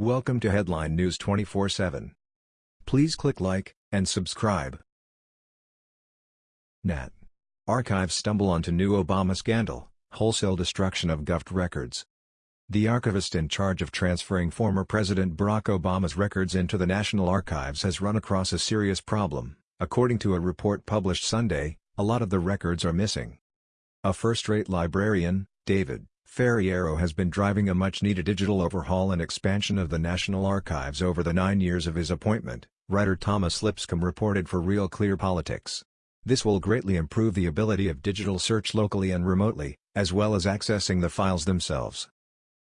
Welcome to Headline News 24/7. Please click like and subscribe. Nat. Archives stumble onto new Obama scandal, wholesale destruction of Gov records. The archivist in charge of transferring former President Barack Obama's records into the National Archives has run across a serious problem. According to a report published Sunday, a lot of the records are missing. A first-rate librarian, David Ferriero has been driving a much-needed digital overhaul and expansion of the National Archives over the nine years of his appointment, writer Thomas Lipscomb reported for Real Clear Politics. This will greatly improve the ability of digital search locally and remotely, as well as accessing the files themselves.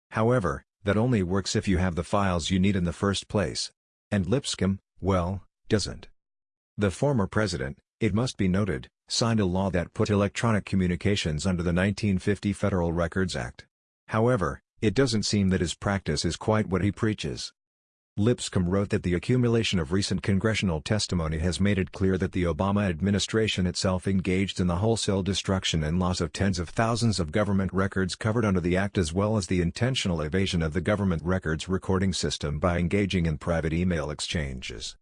However, that only works if you have the files you need in the first place. And Lipscomb, well, doesn't. The former president, it must be noted, signed a law that put electronic communications under the 1950 Federal Records Act. However, it doesn't seem that his practice is quite what he preaches. Lipscomb wrote that the accumulation of recent congressional testimony has made it clear that the Obama administration itself engaged in the wholesale destruction and loss of tens of thousands of government records covered under the Act as well as the intentional evasion of the government records recording system by engaging in private email exchanges.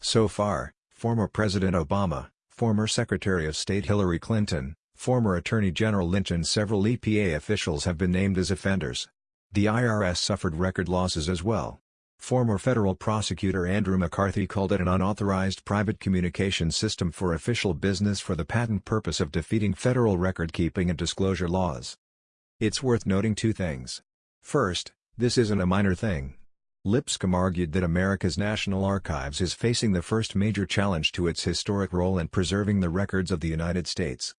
So far, former President Obama, former Secretary of State Hillary Clinton, former Attorney General Lynch and several EPA officials have been named as offenders. The IRS suffered record losses as well. Former federal prosecutor Andrew McCarthy called it an unauthorized private communication system for official business for the patent purpose of defeating federal record-keeping and disclosure laws. It's worth noting two things. First, this isn't a minor thing. Lipscomb argued that America's National Archives is facing the first major challenge to its historic role in preserving the records of the United States.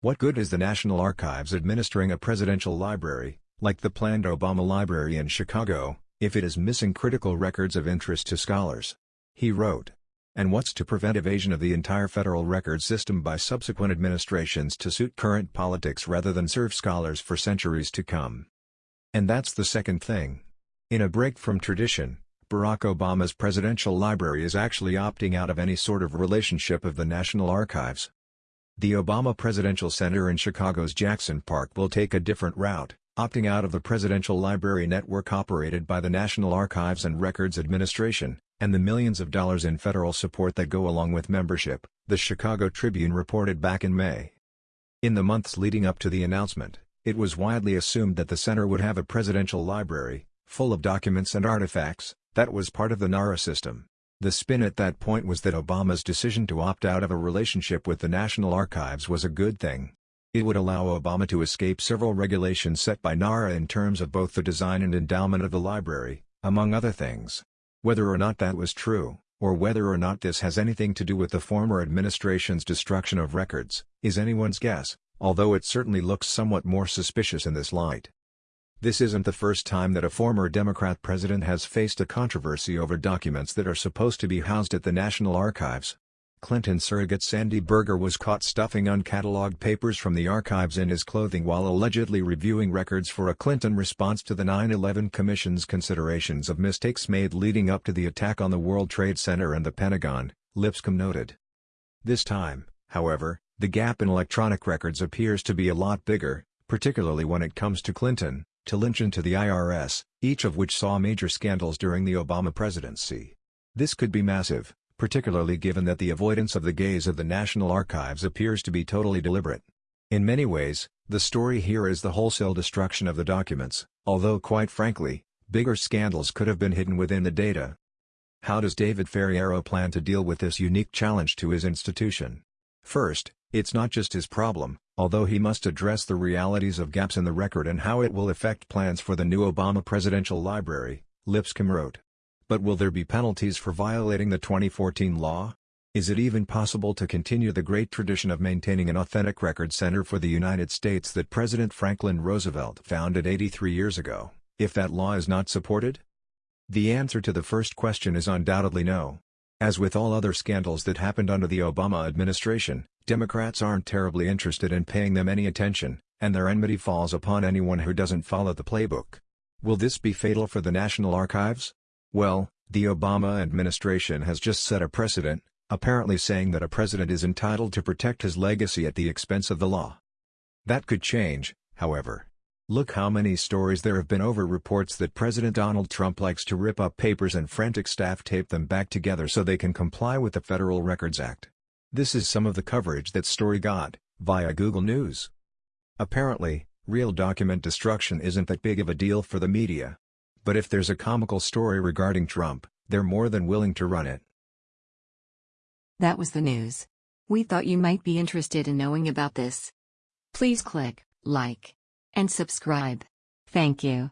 What good is the National Archives administering a presidential library, like the planned Obama Library in Chicago, if it is missing critical records of interest to scholars? He wrote. And what's to prevent evasion of the entire federal record system by subsequent administrations to suit current politics rather than serve scholars for centuries to come? And that's the second thing. In a break from tradition, Barack Obama's presidential library is actually opting out of any sort of relationship of the National Archives. The Obama Presidential Center in Chicago's Jackson Park will take a different route, opting out of the Presidential Library Network operated by the National Archives and Records Administration, and the millions of dollars in federal support that go along with membership, the Chicago Tribune reported back in May. In the months leading up to the announcement, it was widely assumed that the center would have a presidential library, full of documents and artifacts, that was part of the NARA system. The spin at that point was that Obama's decision to opt out of a relationship with the National Archives was a good thing. It would allow Obama to escape several regulations set by NARA in terms of both the design and endowment of the library, among other things. Whether or not that was true, or whether or not this has anything to do with the former administration's destruction of records, is anyone's guess, although it certainly looks somewhat more suspicious in this light. This isn't the first time that a former Democrat president has faced a controversy over documents that are supposed to be housed at the National Archives. Clinton surrogate Sandy Berger was caught stuffing uncatalogued papers from the archives in his clothing while allegedly reviewing records for a Clinton response to the 9-11 Commission's considerations of mistakes made leading up to the attack on the World Trade Center and the Pentagon, Lipscomb noted. This time, however, the gap in electronic records appears to be a lot bigger, particularly when it comes to Clinton, to Lynch and to the IRS, each of which saw major scandals during the Obama presidency. This could be massive, particularly given that the avoidance of the gaze of the National Archives appears to be totally deliberate. In many ways, the story here is the wholesale destruction of the documents, although quite frankly, bigger scandals could have been hidden within the data. How does David Ferriero plan to deal with this unique challenge to his institution? First, it's not just his problem, although he must address the realities of gaps in the record and how it will affect plans for the new Obama Presidential Library, Lipscomb wrote. But will there be penalties for violating the 2014 law? Is it even possible to continue the great tradition of maintaining an authentic record center for the United States that President Franklin Roosevelt founded 83 years ago, if that law is not supported? The answer to the first question is undoubtedly no. As with all other scandals that happened under the Obama administration, Democrats aren't terribly interested in paying them any attention, and their enmity falls upon anyone who doesn't follow the playbook. Will this be fatal for the National Archives? Well, the Obama administration has just set a precedent, apparently saying that a president is entitled to protect his legacy at the expense of the law. That could change, however. Look how many stories there have been over reports that President Donald Trump likes to rip up papers and frantic staff tape them back together so they can comply with the Federal Records Act. This is some of the coverage that story got, via Google News. Apparently, real document destruction isn't that big of a deal for the media. But if there's a comical story regarding Trump, they're more than willing to run it. That was the news. We thought you might be interested in knowing about this. Please click like and subscribe. Thank you.